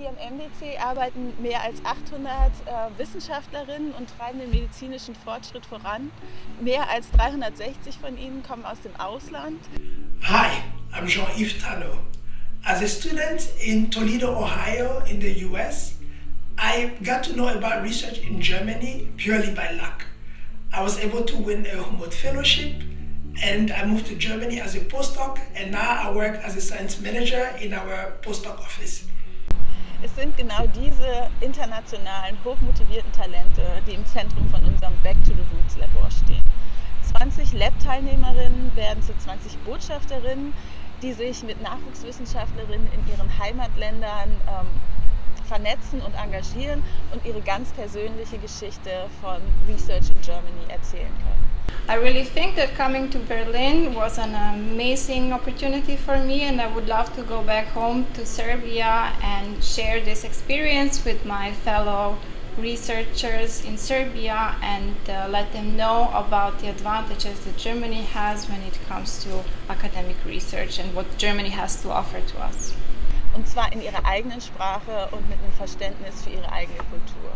Hier im MDC arbeiten mehr als 800 äh, Wissenschaftlerinnen und treiben den medizinischen Fortschritt voran. Mehr als 360 von ihnen kommen aus dem Ausland. Hi, I'm Jean-Yves Tano. As a student in Toledo, Ohio in the US, I got to know about research in Germany purely by luck. I was able to win a Humboldt Fellowship and I moved to Germany as a postdoc and now I work as a science manager in our postdoc office. Es sind genau diese internationalen, hochmotivierten Talente, die im Zentrum von unserem Back to the Roots Labor stehen. 20 Lab-Teilnehmerinnen werden zu 20 Botschafterinnen, die sich mit Nachwuchswissenschaftlerinnen in ihren Heimatländern ähm, vernetzen und engagieren und ihre ganz persönliche Geschichte von Research in Germany erzählen können. I really think that coming to Berlin was an amazing opportunity for me and I would love to go back home to Serbia and share this experience with my fellow researchers in Serbia and uh, let them know about the advantages that Germany has when it comes to academic research and what Germany has to offer to us. Und zwar in ihrer eigenen Sprache und mit einem Verständnis für ihre eigene Kultur.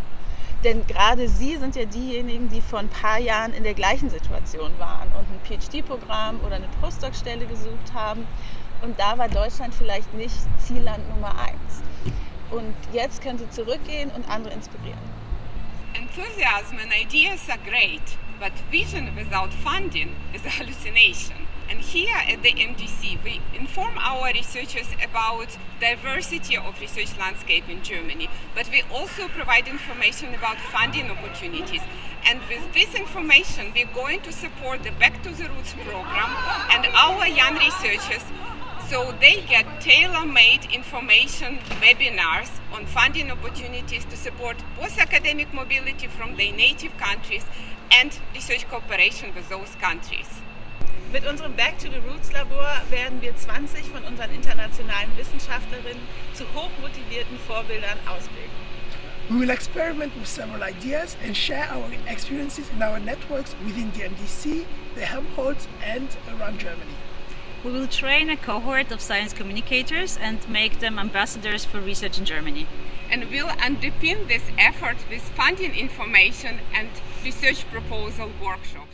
Denn gerade Sie sind ja diejenigen, die vor ein paar Jahren in der gleichen Situation waren und ein PhD-Programm oder eine Postdoc-Stelle gesucht haben. Und da war Deutschland vielleicht nicht Zielland Nummer eins. Und jetzt können Sie zurückgehen und andere inspirieren. Enthusiasm and ideas are great, but vision without funding is a hallucination. And here at the MDC, we inform our researchers about diversity of research landscape in Germany, but we also provide information about funding opportunities. And with this information, we're going to support the Back to the Roots program and our young researchers so they get tailor-made information webinars on funding opportunities to support both academic mobility from their native countries and research cooperation with those countries. Mit unserem Back to the Roots Labor werden wir 20 von unseren internationalen Wissenschaftlerinnen zu hochmotivierten Vorbildern ausbilden. We will experiment with several ideas and share our experiences in our networks within the MDC, the Helmholtz and around Germany. We will train a cohort of science communicators and make them ambassadors for research in Germany. And we'll underpin this effort with funding information and research proposal workshops.